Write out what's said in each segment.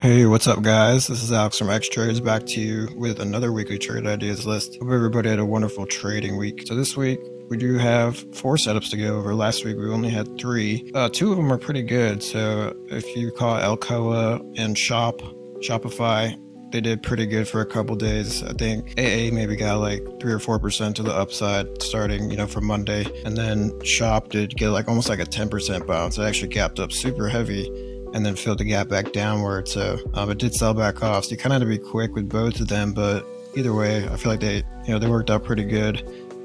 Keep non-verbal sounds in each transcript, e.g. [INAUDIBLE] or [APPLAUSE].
Hey, what's up, guys? This is Alex from X Trades back to you with another weekly trade ideas list. Hope everybody had a wonderful trading week. So, this week we do have four setups to go over. Last week we only had three. Uh, two of them are pretty good. So, if you call Alcoa and Shop, Shopify, they did pretty good for a couple days. I think AA maybe got like three or four percent to the upside starting, you know, from Monday, and then Shop did get like almost like a ten percent bounce. It actually gapped up super heavy and then filled the gap back downward. So um, it did sell back off. So you kind of had to be quick with both of them. But either way, I feel like they, you know, they worked out pretty good.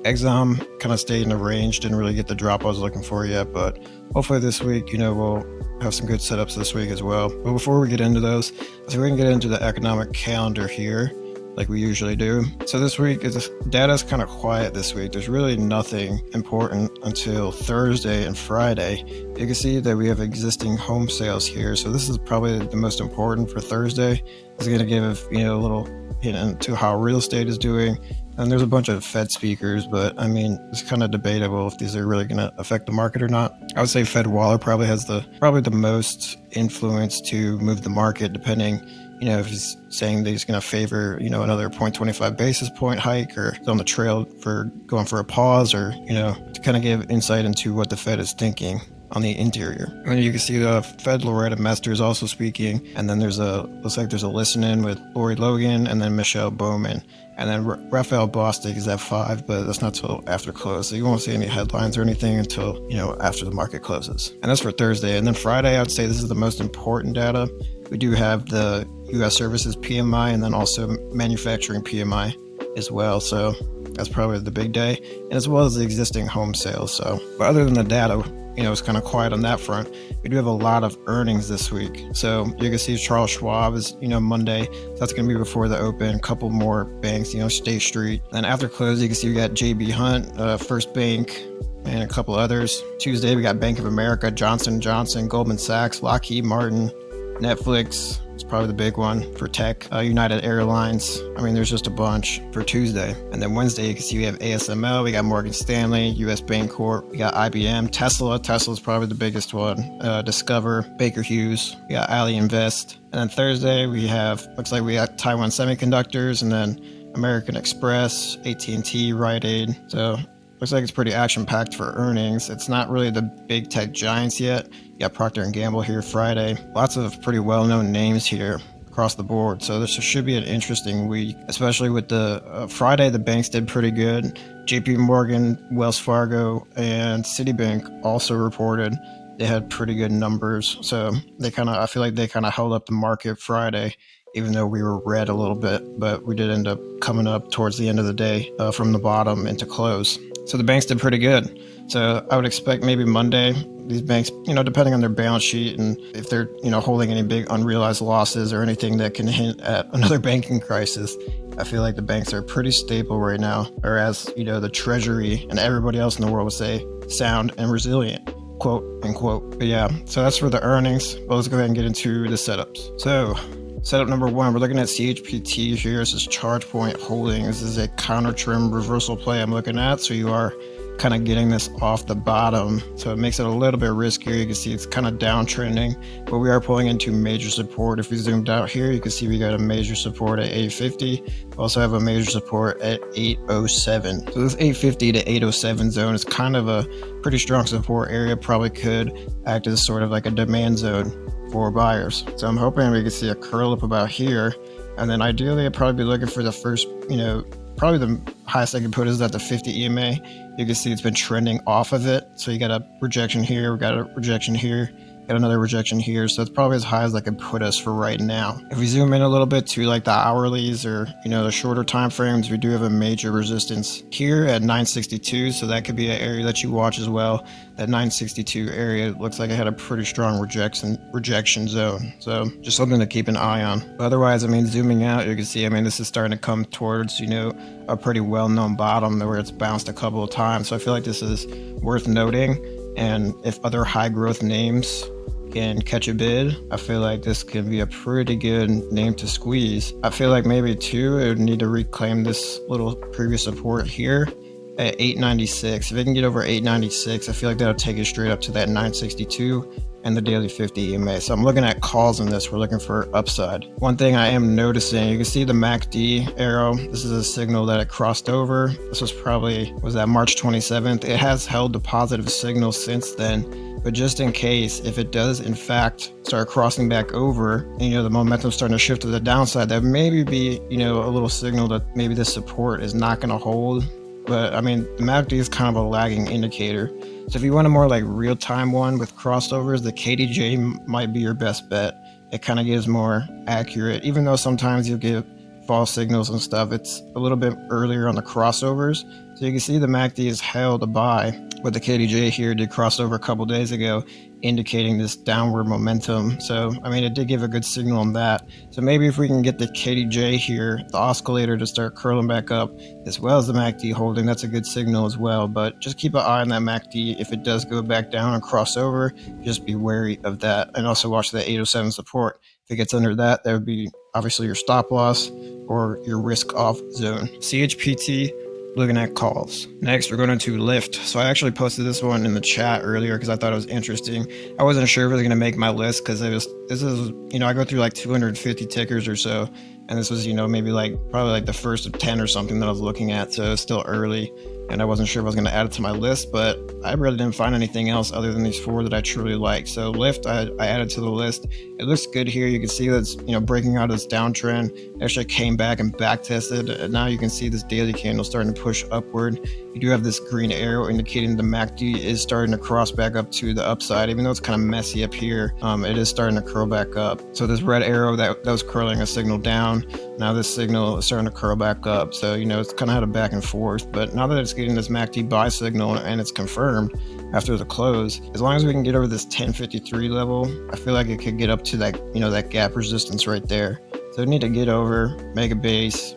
Exom kind of stayed in the range, didn't really get the drop I was looking for yet, but hopefully this week, you know, we'll have some good setups this week as well. But before we get into those, so we can get into the economic calendar here like we usually do. So this week is data is kind of quiet this week. There's really nothing important until Thursday and Friday. You can see that we have existing home sales here. So this is probably the most important for Thursday. It's going to give you know a little hint into how real estate is doing. And there's a bunch of Fed speakers, but I mean, it's kind of debatable if these are really going to affect the market or not. I would say Fed Waller probably has the probably the most influence to move the market, depending you know, if he's saying that he's going to favor, you know, another 0.25 basis point hike or on the trail for going for a pause or, you know, to kind of give insight into what the Fed is thinking on the interior. And you can see the Fed Loretta Mester is also speaking. And then there's a, looks like there's a listen in with Lori Logan and then Michelle Bowman. And then R- Raphael Bostic is at five, but that's not till after close. So you won't see any headlines or anything until, you know, after the market closes. And that's for Thursday. And then Friday, I would say this is the most important data. We do have the US services PMI and then also manufacturing PMI as well. So that's probably the big day, and as well as the existing home sales. So, but other than the data, you know, it's kind of quiet on that front. We do have a lot of earnings this week. So you can see Charles Schwab is, you know, Monday. So that's going to be before the open. A couple more banks, you know, State Street. And after close, you can see we got JB Hunt, uh, First Bank, and a couple others. Tuesday, we got Bank of America, Johnson Johnson, Goldman Sachs, Lockheed Martin, Netflix, probably the big one for tech. Uh, United Airlines. I mean, there's just a bunch for Tuesday. And then Wednesday, you can see we have ASML, we got Morgan Stanley, US Bancorp, we got IBM, Tesla. Tesla's probably the biggest one. Uh, Discover, Baker Hughes, we got Ally Invest. And then Thursday, we have, looks like we got Taiwan Semiconductors and then American Express, AT&T, Rite Aid. So looks like it's pretty action packed for earnings. It's not really the big tech giants yet. Got Procter and Gamble here Friday. Lots of pretty well known names here across the board. So this should be an interesting week, especially with the uh, Friday. The banks did pretty good. J.P. Morgan, Wells Fargo, and Citibank also reported they had pretty good numbers. So they kind of, I feel like they kind of held up the market Friday even though we were red a little bit, but we did end up coming up towards the end of the day uh, from the bottom into close. So the banks did pretty good. So I would expect maybe Monday these banks, you know, depending on their balance sheet and if they're, you know, holding any big unrealized losses or anything that can hint at another [LAUGHS] banking crisis. I feel like the banks are pretty stable right now, whereas, you know, the Treasury and everybody else in the world would say sound and resilient, quote unquote. But yeah, so that's for the earnings. Well, let's go ahead and get into the setups. So Setup number one, we're looking at CHPT here. This is ChargePoint Holdings. This is a counter trend reversal play I'm looking at. So you are kind of getting this off the bottom. So it makes it a little bit riskier. You can see it's kind of downtrending, but we are pulling into major support. If we zoomed out here, you can see we got a major support at 850. We also have a major support at 807. So this 850 to 807 zone is kind of a pretty strong support area. Probably could act as sort of like a demand zone for buyers. So I'm hoping we can see a curl up about here. And then ideally, I'd probably be looking for the first, you know, probably the highest I can put is at the 50 EMA. You can see it's been trending off of it. So you got a rejection here, we got a rejection here. Got another rejection here, so that's probably as high as I could put us for right now. If we zoom in a little bit to like the hourlies or you know the shorter time frames, we do have a major resistance here at 962, so that could be an area that you watch as well. That 962 area looks like it had a pretty strong rejection rejection zone, so just something to keep an eye on. But otherwise, I mean, zooming out, you can see, I mean, this is starting to come towards you know a pretty well-known bottom where it's bounced a couple of times. So I feel like this is worth noting. And if other high growth names can catch a bid, I feel like this can be a pretty good name to squeeze. I feel like maybe two, it would need to reclaim this little previous support here at 896. If it can get over 896, I feel like that'll take it straight up to that 962 and the daily 50 EMA. So I'm looking at calls in this. We're looking for upside. One thing I am noticing, you can see the MACD arrow. This is a signal that it crossed over. This was probably, was that March 27th? It has held the positive signal since then. But just in case, if it does in fact start crossing back over, and, you know, the momentum starting to shift to the downside, that maybe be, you know, a little signal that maybe this support is not going to hold. But I mean, the MACD is kind of a lagging indicator. So if you want a more like real-time one with crossovers, the KDJ might be your best bet. It kind of gives more accurate, even though sometimes you'll get false signals and stuff. It's a little bit earlier on the crossovers. So you can see the MACD is held a buy, but the KDJ here did cross over a couple days ago, indicating this downward momentum. So, I mean, it did give a good signal on that. So maybe if we can get the KDJ here, the oscillator to start curling back up, as well as the MACD holding, that's a good signal as well. But just keep an eye on that MACD. If it does go back down and cross over, just be wary of that. And also watch the 807 support. If it gets under that, that would be obviously your stop loss or your risk off zone. CHPT looking at calls. Next, we're going to Lyft. So I actually posted this one in the chat earlier because I thought it was interesting. I wasn't sure if it was going to make my list because it was this is you know I go through like 250 tickers or so, and this was you know maybe like probably like the first of 10 or something that I was looking at. So it's still early and I wasn't sure if I was going to add it to my list, but I really didn't find anything else other than these four that I truly like. So Lyft, I, I added to the list. It looks good here. You can see that's you know breaking out of this downtrend. Actually came back and back tested. And now you can see this daily candle starting to push upward. You do have this green arrow indicating the MACD is starting to cross back up to the upside, even though it's kind of messy up here. Um, it is starting to curl back up. So this red arrow that, that was curling a signal down. Now this signal is starting to curl back up. So you know it's kind of had a back and forth. But now that it's getting this MACD buy signal and it's confirmed after the close, as long as we can get over this 1053 level, I feel like it could get up to that, you know, that gap resistance right there. So we need to get over, make a base,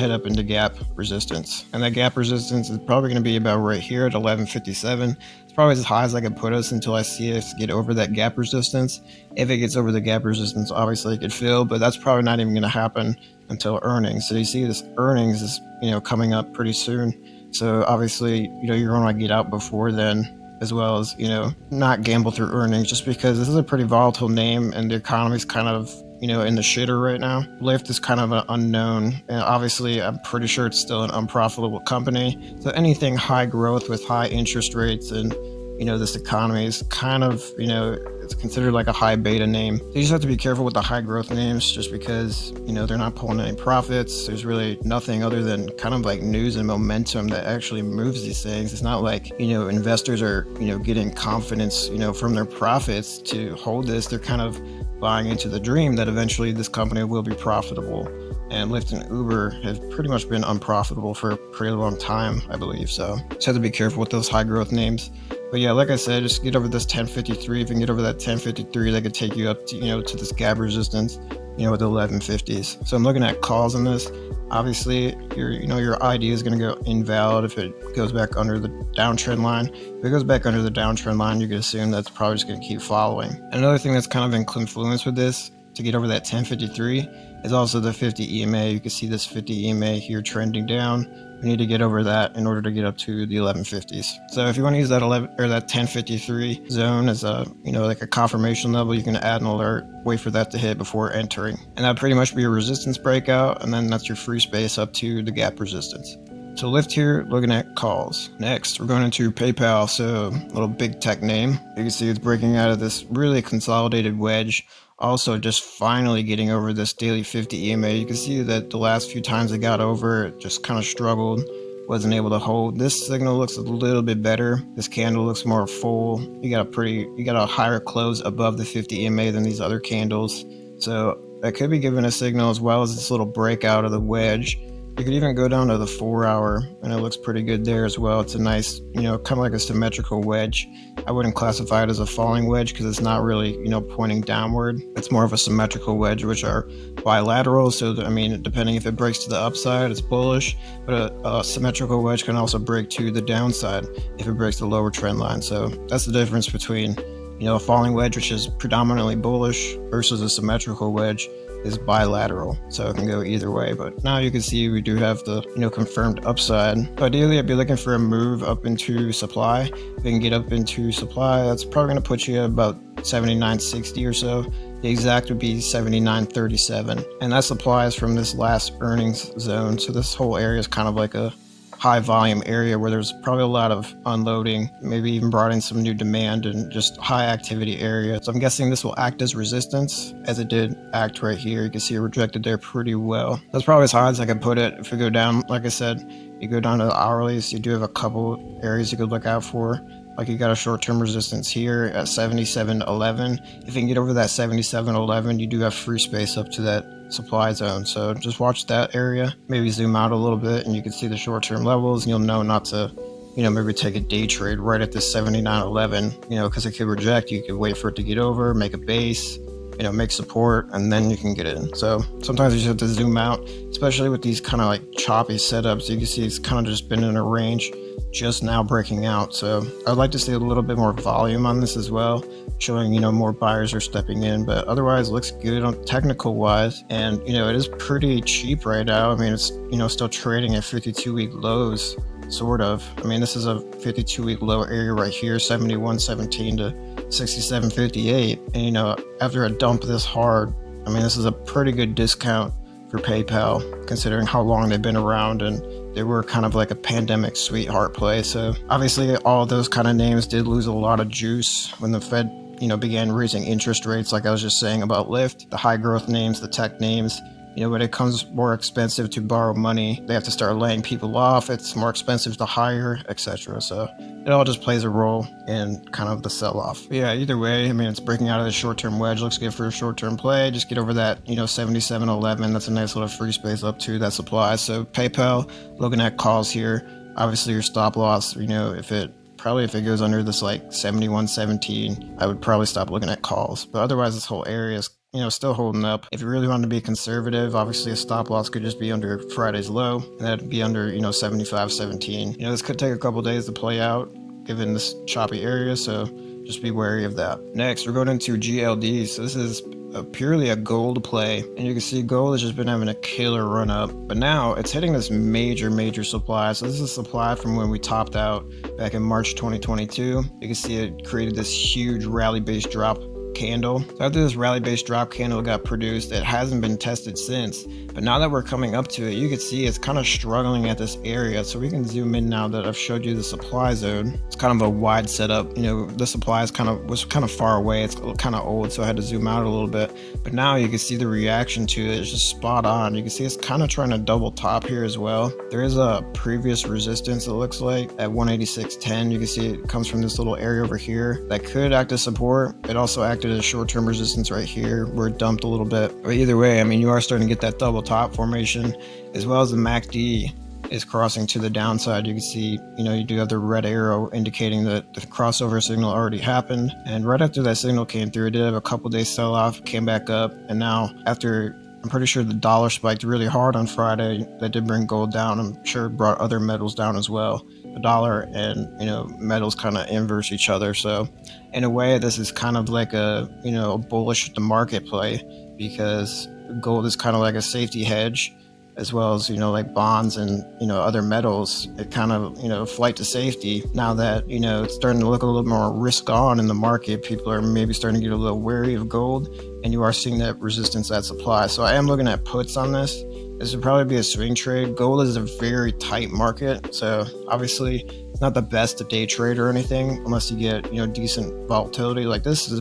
head up into gap resistance. And that gap resistance is probably going to be about right here at 1157. It's probably as high as I can put us until I see us get over that gap resistance. If it gets over the gap resistance, obviously it could fill, but that's probably not even going to happen until earnings. So you see this earnings is, you know, coming up pretty soon. So obviously, you know, you're going to get out before then as well as, you know, not gamble through earnings just because this is a pretty volatile name and the economy's kind of, you know, in the shitter right now. Lyft is kind of an unknown. And obviously, I'm pretty sure it's still an unprofitable company. So anything high growth with high interest rates and you know, this economy is kind of, you know, it's considered like a high beta name. So you just have to be careful with the high growth names just because, you know, they're not pulling any profits. There's really nothing other than kind of like news and momentum that actually moves these things. It's not like, you know, investors are, you know, getting confidence, you know, from their profits to hold this. They're kind of buying into the dream that eventually this company will be profitable. And Lyft and Uber have pretty much been unprofitable for a pretty long time, I believe. So just have to be careful with those high growth names. But yeah, like I said, just get over this 1053. If you can get over that 1053, that could take you up to, you know, to this gap resistance, you know, with the 1150s. So I'm looking at calls on this. Obviously, your, you know, your ID is going to go invalid if it goes back under the downtrend line. If it goes back under the downtrend line, you can assume that's probably just going to keep following. Another thing that's kind of in confluence with this to get over that 1053 is also the 50 EMA. You can see this 50 EMA here trending down we need to get over that in order to get up to the 1150s. So if you want to use that 11 or that 1053 zone as a, you know, like a confirmation level, you can add an alert, wait for that to hit before entering. And that pretty much be a resistance breakout. And then that's your free space up to the gap resistance. So Lyft here, looking at calls. Next, we're going into PayPal. So little big tech name. You can see it's breaking out of this really consolidated wedge also just finally getting over this daily 50 EMA. You can see that the last few times it got over, it just kind of struggled, wasn't able to hold. This signal looks a little bit better. This candle looks more full. You got a pretty, you got a higher close above the 50 EMA than these other candles. So that could be giving a signal as well as this little breakout of the wedge. You could even go down to the four hour and it looks pretty good there as well. It's a nice, you know, kind of like a symmetrical wedge. I wouldn't classify it as a falling wedge because it's not really, you know, pointing downward. It's more of a symmetrical wedge, which are bilateral. So, I mean, depending if it breaks to the upside, it's bullish, but a, a symmetrical wedge can also break to the downside if it breaks the lower trend line. So that's the difference between You know, a falling wedge, which is predominantly bullish, versus a symmetrical wedge is bilateral, so it can go either way. But now you can see we do have the you know confirmed upside. Ideally, I'd be looking for a move up into supply. If we can get up into supply, that's probably going to put you at about 79.60 or so. The exact would be 79.37, and that supplies from this last earnings zone. So this whole area is kind of like a high volume area where there's probably a lot of unloading, maybe even brought in some new demand and just high activity area. So I'm guessing this will act as resistance as it did act right here. You can see it rejected there pretty well. That's probably as high as I can put it. If we go down, like I said, you go down to the hourlies, you do have a couple areas you could look out for. Like you got a short-term resistance here at 77.11. If you can get over that 77.11, you do have free space up to that supply zone. So just watch that area, maybe zoom out a little bit and you can see the short-term levels and you'll know not to, you know, maybe take a day trade right at this 79.11, you know, because it could reject. You could wait for it to get over, make a base, you know, make support, and then you can get in. So sometimes you just have to zoom out, especially with these kind of like choppy setups. You can see it's kind of just been in a range just now breaking out. So I'd like to see a little bit more volume on this as well, showing, you know, more buyers are stepping in, but otherwise looks good on technical wise. And, you know, it is pretty cheap right now. I mean, it's, you know, still trading at 52 week lows, sort of. I mean, this is a 52 week low area right here, 71.17 to 67.58. And, you know, after a dump this hard, I mean, this is a pretty good discount for PayPal, considering how long they've been around and they were kind of like a pandemic sweetheart play. So obviously, all those kind of names did lose a lot of juice when the Fed, you know, began raising interest rates. Like I was just saying about Lyft, the high growth names, the tech names, you know, when it comes more expensive to borrow money, they have to start laying people off. It's more expensive to hire, etc. So it all just plays a role in kind of the sell-off. Yeah, either way, I mean, it's breaking out of the short-term wedge. Looks good for a short-term play. Just get over that, you know, 77.11. That's a nice little free space up to that supply. So PayPal, looking at calls here. Obviously, your stop loss, you know, if it probably if it goes under this like 71.17, I would probably stop looking at calls. But otherwise, this whole area is you know, still holding up. If you really want to be conservative, obviously a stop loss could just be under Friday's low, and that'd be under, you know, 75.17. You know, this could take a couple days to play out given this choppy area, so just be wary of that. Next, we're going into GLD. So this is a purely a gold play, and you can see gold has just been having a killer run up, but now it's hitting this major, major supply. So this is a supply from when we topped out back in March 2022. You can see it created this huge rally-based drop candle. So after this rally-based drop candle got produced, it hasn't been tested since. But now that we're coming up to it, you can see it's kind of struggling at this area. So we can zoom in now that I've showed you the supply zone. It's kind of a wide setup. You know, the supply is kind of was kind of far away. It's kind of old, so I had to zoom out a little bit. But now you can see the reaction to it. It's just spot on. You can see it's kind of trying to double top here as well. There is a previous resistance, it looks like, at 186.10. You can see it comes from this little area over here that could act as support. It also acted as short-term resistance right here where it dumped a little bit. But either way, I mean, you are starting to get that double top formation as well as the MACD is crossing to the downside. You can see, you know, you do have the red arrow indicating that the crossover signal already happened. And right after that signal came through, it did have a couple days sell off, came back up. And now after I'm pretty sure the dollar spiked really hard on Friday. That did bring gold down. I'm sure it brought other metals down as well. The dollar and you know metals kind of inverse each other. So in a way, this is kind of like a you know a bullish the market play because gold is kind of like a safety hedge as well as you know like bonds and you know other metals. It kind of you know flight to safety. Now that you know it's starting to look a little more risk on in the market people are maybe starting to get a little wary of gold and you are seeing that resistance that supply. So i am looking at puts on this this would probably be a swing trade gold is a very tight market so obviously it's not the best to day trade or anything unless you get you know decent volatility like this has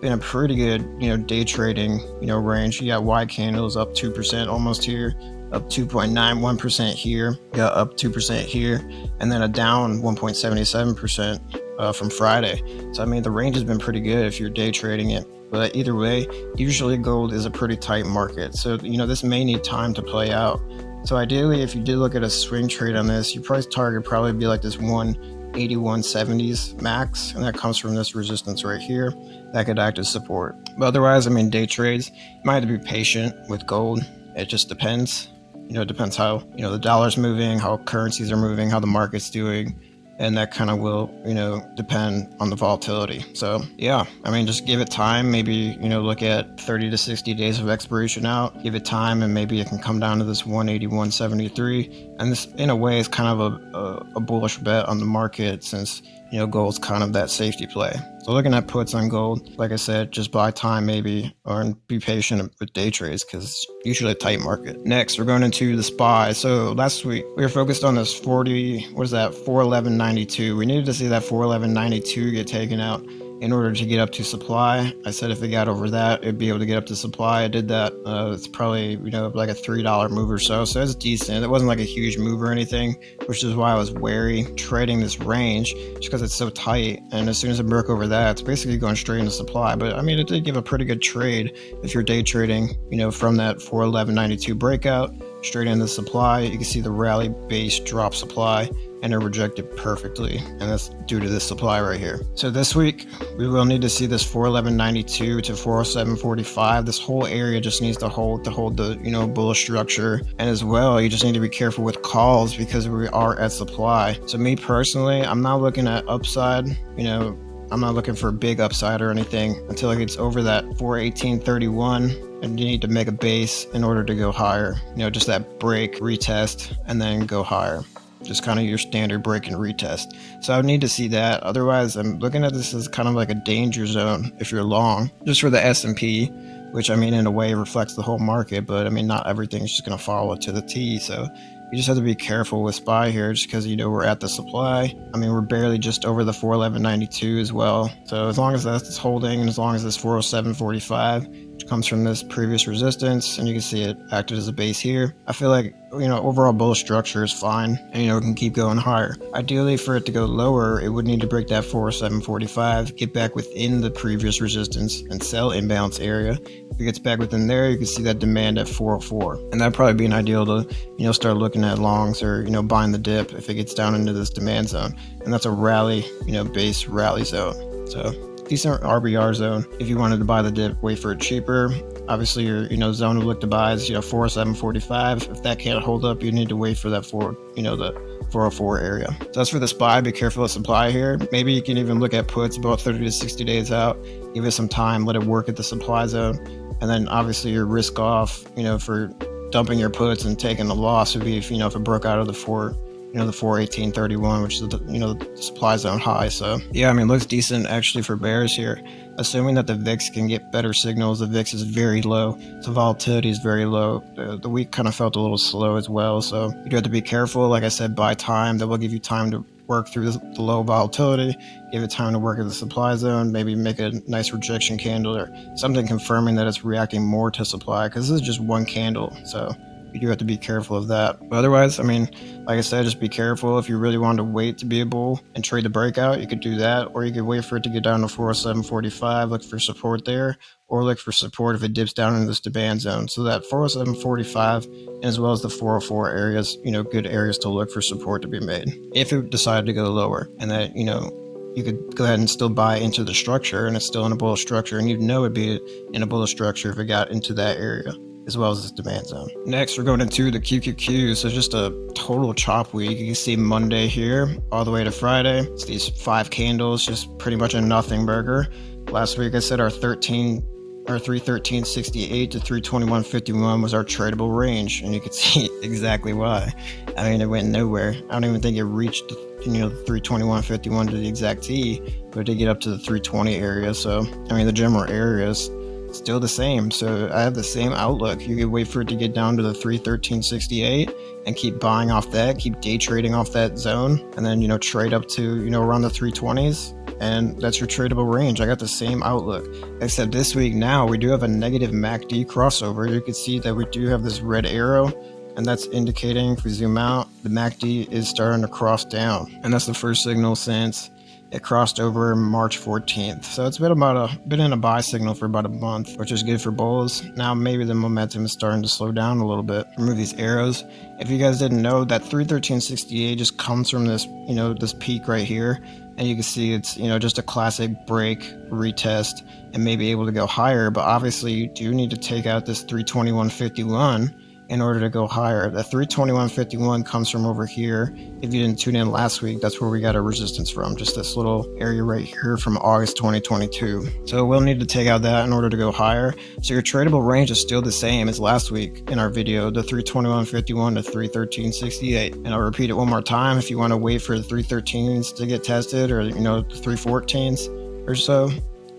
been a pretty good, you know, day trading, you know, range. You got wide candles up 2% almost here, up 2.91% here, got up 2% here, and then a down 1.77% uh, from Friday. So, I mean, the range has been pretty good if you're day trading it. But either way, usually gold is a pretty tight market. So, you know, this may need time to play out. So ideally, if you did look at a swing trade on this, your price target probably be like this 181.70s max, and that comes from this resistance right here that could act as support. But otherwise, I mean, day trades, you might have to be patient with gold. It just depends. You know, it depends how, you know, the dollar's moving, how currencies are moving, how the market's doing, and that kind of will, you know, depend on the volatility. So, yeah, I mean, just give it time. Maybe, you know, look at 30 to 60 days of expiration out, give it time, and maybe it can come down to this 181.73 And this, in a way, is kind of a, a, a bullish bet on the market since, you know, gold's kind of that safety play. So looking at puts on gold, like I said, just buy time maybe or be patient with day trades because usually a tight market. Next, we're going into the SPY. So last week we were focused on this 40, what is that, 411.92. We needed to see that 411.92 get taken out in order to get up to supply. I said if it got over that, it'd be able to get up to supply. I did that. Uh, it's probably, you know, like a $3 move or so. So it's decent. It wasn't like a huge move or anything, which is why I was wary trading this range just because it's so tight. And as soon as it broke over that, it's basically going straight into supply. But I mean, it did give a pretty good trade if you're day trading, you know, from that 411.92 breakout straight into supply. You can see the rally base drop supply and it rejected perfectly and that's due to this supply right here. So this week we will need to see this 411.92 to 407.45 this whole area just needs to hold to hold the you know bullish structure. And as well you just need to be careful with calls because we are at supply. So me personally i'm not looking at upside you know I'm not looking for a big upside or anything until it gets over that 418.31 and you need to make a base in order to go higher. You know, just that break, retest, and then go higher just kind of your standard break and retest. So I would need to see that. Otherwise, I'm looking at this as kind of like a danger zone if you're long, just for the S&P, which I mean in a way reflects the whole market, but I mean not everything's just going to follow to the T. So you just have to be careful with SPY here just because you know we're at the supply. I mean, we're barely just over the 411.92 as well. So as long as that's holding and as long as this 407.45 comes from this previous resistance and you can see it acted as a base here. I feel like, you know, overall bullish structure is fine and, you know, it can keep going higher. Ideally for it to go lower, it would need to break that 40745, get back within the previous resistance and sell imbalance area. If it gets back within there, you can see that demand at 404. And that'd probably be an ideal to, you know, start looking at longs or, you know, buying the dip if it gets down into this demand zone. And that's a rally, you know, base rally zone. So decent RBR zone. If you wanted to buy the dip, wait for it cheaper. Obviously, your you know zone to look to buy is you know 4745. If that can't hold up, you need to wait for that four you know the 404 area. So that's for the SPY. Be careful of supply here. Maybe you can even look at puts about 30 to 60 days out. Give it some time. Let it work at the supply zone, and then obviously your risk off. You know for dumping your puts and taking the loss would be if you know if it broke out of the four you know, the 418.31, which is the, you know, the supply zone high. So yeah, I mean, looks decent actually for bears here. Assuming that the VIX can get better signals, the VIX is very low. So volatility is very low. The, the week kind of felt a little slow as well. So you do have to be careful. Like I said, buy time. That will give you time to work through the, the low volatility, give it time to work at the supply zone, maybe make a nice rejection candle or something confirming that it's reacting more to supply because this is just one candle. So you do have to be careful of that. But otherwise, I mean, like I said, just be careful. If you really want to wait to be a bull and trade the breakout, you could do that, or you could wait for it to get down to 407.45, look for support there, or look for support if it dips down into this demand zone. So that 407.45 as well as the 404 areas, you know, good areas to look for support to be made if it decided to go lower, and that you know you could go ahead and still buy into the structure and it's still in a bullish structure and you'd know it'd be in a bullish structure if it got into that area as well as this demand zone. Next, we're going into the QQQ. So just a total chop week. You can see Monday here all the way to Friday. It's these five candles, just pretty much a nothing burger. Last week I said our 13 our 313.68 to 321.51 was our tradable range, and you can [LAUGHS] see exactly why. I mean, it went nowhere. I don't even think it reached you know 321.51 to the exact T, but it did get up to the 320 area. So I mean, the general areas still the same. So I have the same outlook. You could wait for it to get down to the 313.68 and keep buying off that, keep day trading off that zone, and then, you know, trade up to, you know, around the 320s. And that's your tradable range. I got the same outlook. Except this week now, we do have a negative MACD crossover. You can see that we do have this red arrow and that's indicating if we zoom out the MACD is starting to cross down and that's the first signal since it crossed over March 14th. So it's been about a been in a buy signal for about a month, which is good for bulls. Now maybe the momentum is starting to slow down a little bit. Remove these arrows. If you guys didn't know, that 313.68 just comes from this, you know, this peak right here. And you can see it's, you know, just a classic break, retest, and maybe able to go higher. But obviously you do need to take out this 321.51 in order to go higher. The 321.51 comes from over here. If you didn't tune in last week, that's where we got our resistance from, just this little area right here from August 2022. So we'll need to take out that in order to go higher. So your tradable range is still the same as last week in our video, the 321.51 to 313.68. And I'll repeat it one more time. If you want to wait for the 313s to get tested or, you know, the 314s or so,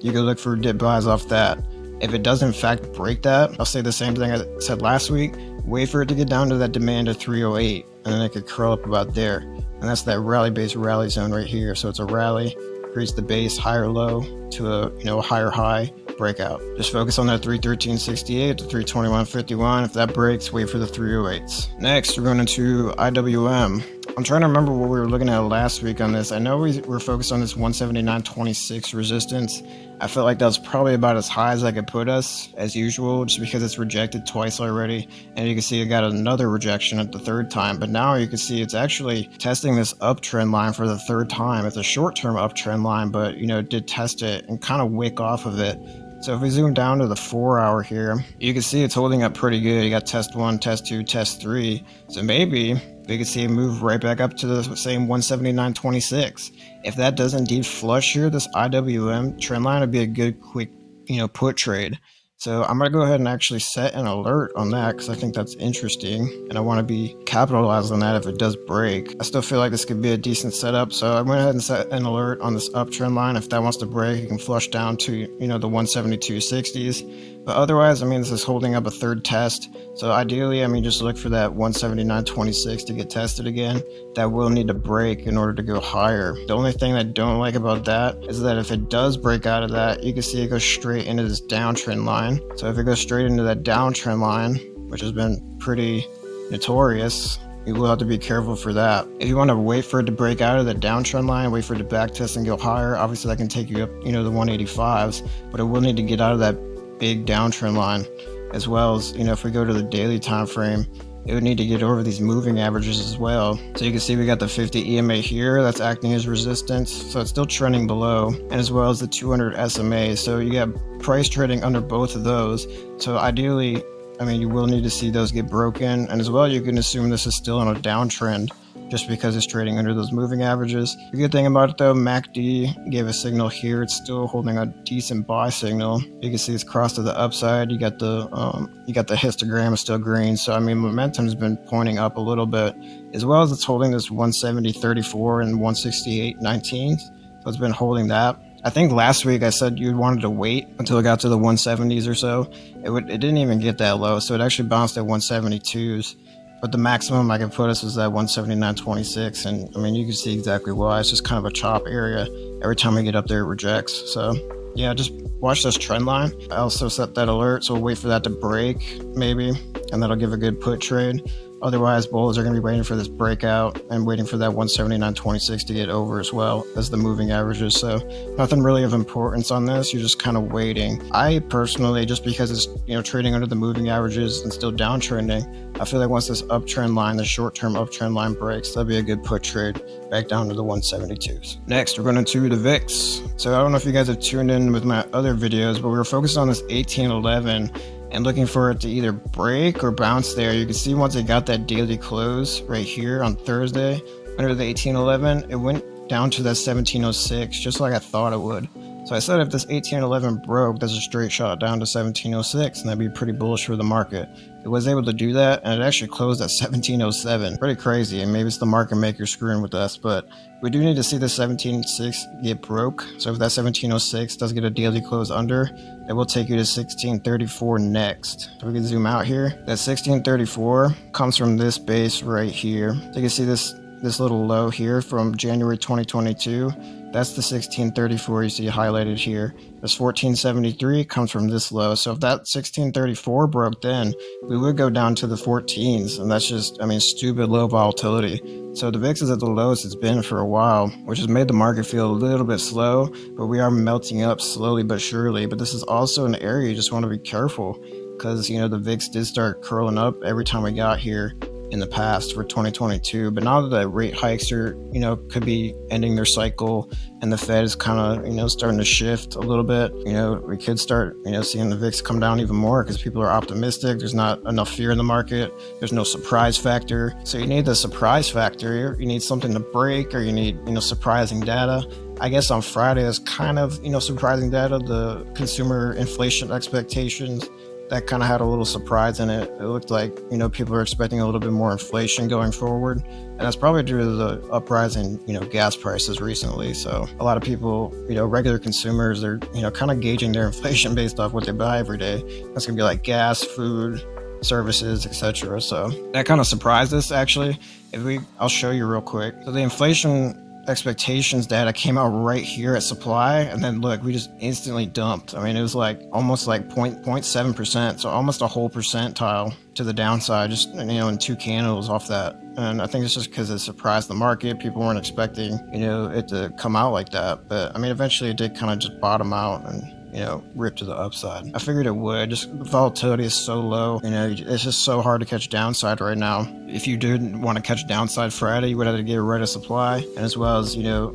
you can look for dip buys off that. If it does in fact break that, I'll say the same thing I said last week. Wait for it to get down to that demand of 308, and then it could curl up about there. And that's that rally base rally zone right here. So it's a rally, creates the base higher low to a you know a higher high breakout. Just focus on that 313.68 to 321.51. If that breaks, wait for the 308s. Next, we're going into IWM. I'm trying to remember what we were looking at last week on this. I know we were focused on this 179.26 resistance. I felt like that was probably about as high as I could put us, as usual, just because it's rejected twice already. And you can see it got another rejection at the third time. But now you can see it's actually testing this uptrend line for the third time. It's a short-term uptrend line, but, you know, it did test it and kind of wick off of it. So if we zoom down to the four hour here, you can see it's holding up pretty good. You got test one, test two, test three. So maybe we could see it move right back up to the same 179.26. If that does indeed flush here, this IWM trend line would be a good quick, you know, put trade. So I'm going to go ahead and actually set an alert on that because I think that's interesting and I want to be capitalized on that if it does break. I still feel like this could be a decent setup. So I went ahead and set an alert on this uptrend line. If that wants to break, it can flush down to, you know, the 172.60s. But otherwise, I mean, this is holding up a third test. So ideally, I mean, just look for that 179.26 to get tested again. That will need to break in order to go higher. The only thing I don't like about that is that if it does break out of that, you can see it goes straight into this downtrend line. So if it goes straight into that downtrend line, which has been pretty notorious, you will have to be careful for that. If you want to wait for it to break out of the downtrend line, wait for it to back test and go higher, obviously that can take you up, you know, the 185s, but it will need to get out of that big downtrend line as well as you know if we go to the daily time frame it would need to get over these moving averages as well. So you can see we got the 50 EMA here that's acting as resistance so it's still trending below and as well as the 200 SMA so you got price trading under both of those. So ideally I mean you will need to see those get broken and as well you can assume this is still on a downtrend just because it's trading under those moving averages. The good thing about it though, MACD gave a signal here. It's still holding a decent buy signal. You can see it's crossed to the upside. You got the um, you got the histogram is still green. So I mean, momentum has been pointing up a little bit, as well as it's holding this 170.34 and 168.19. So it's been holding that. I think last week I said you wanted to wait until it got to the 170s or so. It would it didn't even get that low, so it actually bounced at 172s. But the maximum I can put us is at 179.26. And I mean, you can see exactly why. It's just kind of a chop area. Every time we get up there, it rejects. So yeah, just watch this trend line. I also set that alert, so we'll wait for that to break maybe, and that'll give a good put trade. Otherwise, bulls are going to be waiting for this breakout and waiting for that 179.26 to get over as well as the moving averages. So nothing really of importance on this. You're just kind of waiting. I personally, just because it's you know trading under the moving averages and still downtrending, I feel like once this uptrend line, the short-term uptrend line breaks, that'll be a good put trade back down to the 172s. Next, we're going to the VIX. So I don't know if you guys have tuned in with my other videos, but we were focused on this 1811 and looking for it to either break or bounce there. You can see once it got that daily close right here on Thursday under the 1811, it went down to that 1706 just like I thought it would. So I said if this 1811 broke, there's a straight shot down to 1706 and that'd be pretty bullish for the market. It was able to do that and it actually closed at 1707. Pretty crazy and maybe it's the market maker screwing with us, but we do need to see the 176 get broke. So if that 1706 does get a daily close under, it will take you to 1634 next. So we can zoom out here. That 1634 comes from this base right here. So you can see this this little low here from January 2022. That's the 1634 you see highlighted here. This 1473 comes from this low. So if that 1634 broke then, we would go down to the 14s. And that's just, I mean, stupid low volatility. So the VIX is at the lowest it's been for a while, which has made the market feel a little bit slow, but we are melting up slowly but surely. But this is also an area you just want to be careful because, you know, the VIX did start curling up every time we got here in the past for 2022. But now that the rate hikes are, you know, could be ending their cycle and the Fed is kind of, you know, starting to shift a little bit, you know, we could start, you know, seeing the VIX come down even more because people are optimistic. There's not enough fear in the market. There's no surprise factor. So you need the surprise factor. You need something to break or you need, you know, surprising data. I guess on Friday is kind of, you know, surprising data, the consumer inflation expectations that kind of had a little surprise in it. It looked like, you know, people are expecting a little bit more inflation going forward. And that's probably due to the uprising, you know, gas prices recently. So a lot of people, you know, regular consumers, they're, you know, kind of gauging their [LAUGHS] inflation based off what they buy every day. That's going to be like gas, food, services, etc. So that kind of surprised us actually. If we, I'll show you real quick. So the inflation expectations data came out right here at supply and then look we just instantly dumped. I mean it was like almost like 0.7 percent so almost a whole percentile to the downside just you know in two candles off that. And i think it's just because it surprised the market. People weren't expecting you know it to come out like that but i mean eventually it did kind of just bottom out and you know, rip to the upside. I figured it would. Just volatility is so low. You know, it's just so hard to catch downside right now. If you didn't want to catch downside Friday, you would have to get rid of supply, and as well as you know,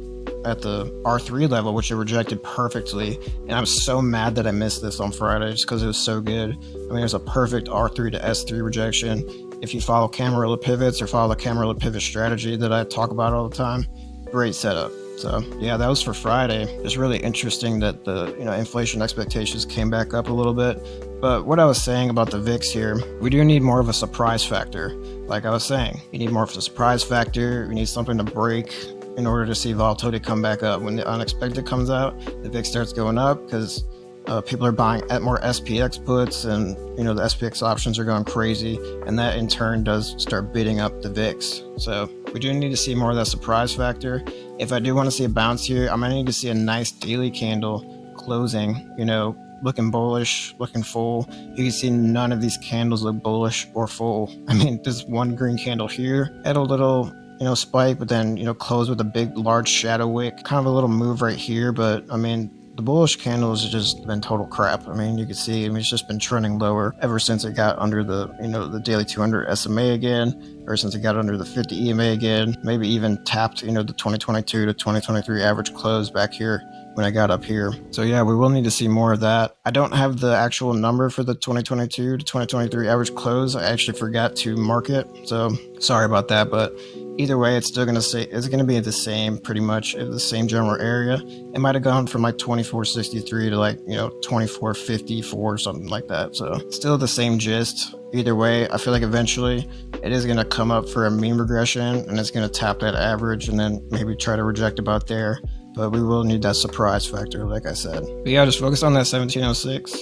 at the R3 level, which it rejected perfectly. And I'm so mad that I missed this on Friday just because it was so good. I mean, it was a perfect R3 to S3 rejection. If you follow Camarilla pivots or follow the Camarilla pivot strategy that I talk about all the time, great setup. So yeah, that was for Friday. It's really interesting that the you know inflation expectations came back up a little bit. But what I was saying about the VIX here, we do need more of a surprise factor. Like I was saying, you need more of a surprise factor. We need something to break in order to see volatility come back up. When the unexpected comes out, the VIX starts going up because uh, people are buying at more SPX puts, and you know the SPX options are going crazy, and that in turn does start bidding up the VIX. So we do need to see more of that surprise factor. If I do want to see a bounce here, I'm gonna need to see a nice daily candle closing. You know, looking bullish, looking full. You can see none of these candles look bullish or full. [LAUGHS] I mean, there's one green candle here had a little you know, spike, but then, you know, close with a big, large shadow wick. Kind of a little move right here, but I mean, the bullish candles have just been total crap. I mean, you can see, I mean, it's just been trending lower ever since it got under the, you know, the daily 200 SMA again, ever since it got under the 50 EMA again, maybe even tapped, you know, the 2022 to 2023 average close back here when I got up here. So yeah, we will need to see more of that. I don't have the actual number for the 2022 to 2023 average close. I actually forgot to mark it. So sorry about that, but either way, it's still going to say it's going to be the same, pretty much the same general area. It might have gone from like 2463 to like, you know, 2454 or something like that. So still the same gist. Either way, I feel like eventually it is going to come up for a mean regression and it's going to tap that average and then maybe try to reject about there. But we will need that surprise factor, like I said. But yeah, just focus on that 1706.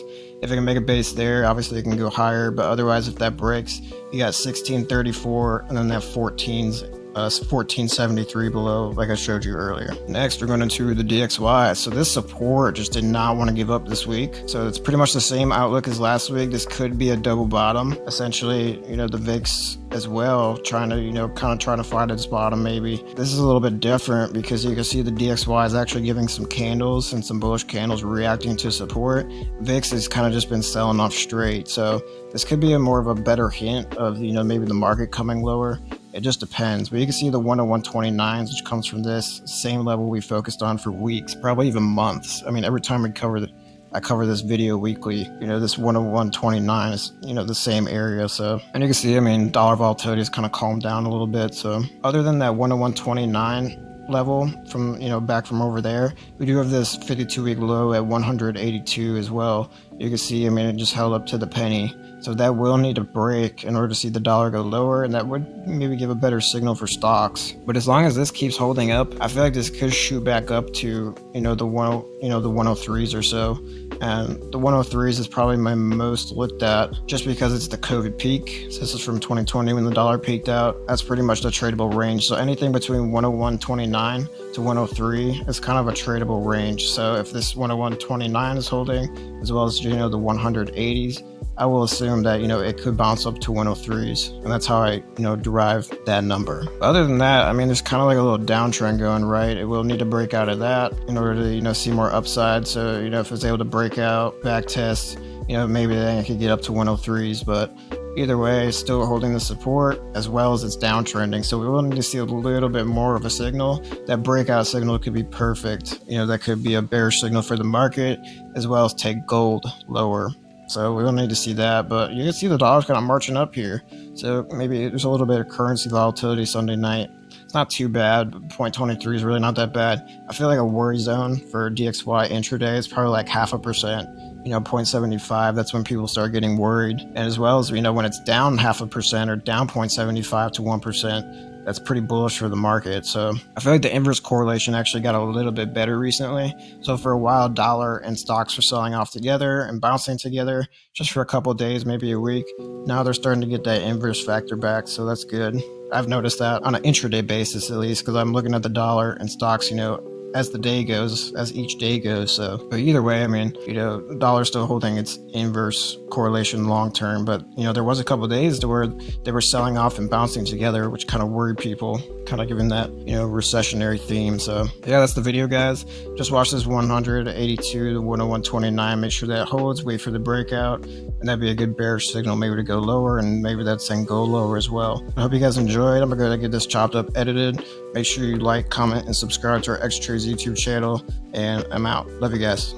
If it can make a base there, obviously it can go higher. But otherwise, if that breaks, you got 1634 and then that 14's uh, 1473 below, like I showed you earlier. Next, we're going into the DXY. So this support just did not want to give up this week. So it's pretty much the same outlook as last week. This could be a double bottom. Essentially, you know, the VIX as well, trying to, you know, kind of trying to find its bottom maybe. This is a little bit different because you can see the DXY is actually giving some candles and some bullish candles reacting to support. VIX has kind of just been selling off straight. So this could be a more of a better hint of, you know, maybe the market coming lower. It just depends. But you can see the 101.29s, which comes from this same level we focused on for weeks, probably even months. I mean, every time we cover the, I cover this video weekly, you know, this 101.29 is, you know, the same area. So, and you can see, I mean, dollar volatility has kind of calmed down a little bit. So other than that 101.29 level from, you know, back from over there, we do have this 52 week low at 182 as well. You can see, I mean, it just held up to the penny. So that will need to break in order to see the dollar go lower, and that would maybe give a better signal for stocks. But as long as this keeps holding up, I feel like this could shoot back up to you know the one you know the 103s or so. And the 103s is probably my most looked at just because it's the COVID peak. So this is from 2020 when the dollar peaked out. That's pretty much the tradable range. So anything between 101.29 to 103 is kind of a tradable range. So if this 101.29 is holding, as well as you know the 180s, I will assume that, you know, it could bounce up to 103s. And that's how I, you know, derive that number. Other than that, I mean, there's kind of like a little downtrend going, right? It will need to break out of that in order to, you know, see more upside. So, you know, if it's able to break out, back test, you know, maybe then it could get up to 103s. But either way, still holding the support as well as it's downtrending. So we will need to see a little bit more of a signal. That breakout signal could be perfect. You know, that could be a bearish signal for the market as well as take gold lower. So we will need to see that, but you can see the dollar's kind of marching up here. So maybe there's a little bit of currency volatility Sunday night. It's not too bad. 0.23 is really not that bad. I feel like a worry zone for DXY intraday is probably like half a percent. You know, 0.75, that's when people start getting worried. And as well as, you know, when it's down half a percent or down 0.75 to 1%, that's pretty bullish for the market. So I feel like the inverse correlation actually got a little bit better recently. So for a while, dollar and stocks were selling off together and bouncing together just for a couple days, maybe a week. Now they're starting to get that inverse factor back, so that's good. I've noticed that on an intraday basis at least because I'm looking at the dollar and stocks, you know, as the day goes, as each day goes. So, but either way, I mean, you know, dollar still holding its inverse correlation long term. But you know, there was a couple days to where they were selling off and bouncing together, which kind of worried people, kind of given that you know recessionary theme. So yeah, that's the video, guys. Just watch this 182 to 101.29. Make sure that holds. Wait for the breakout, and that'd be a good bearish signal, maybe to go lower, and maybe that's saying go lower as well. I hope you guys enjoyed. I'm gonna get this chopped up, edited. Make sure you like, comment, and subscribe to our X Trades YouTube channel. And I'm out. Love you guys.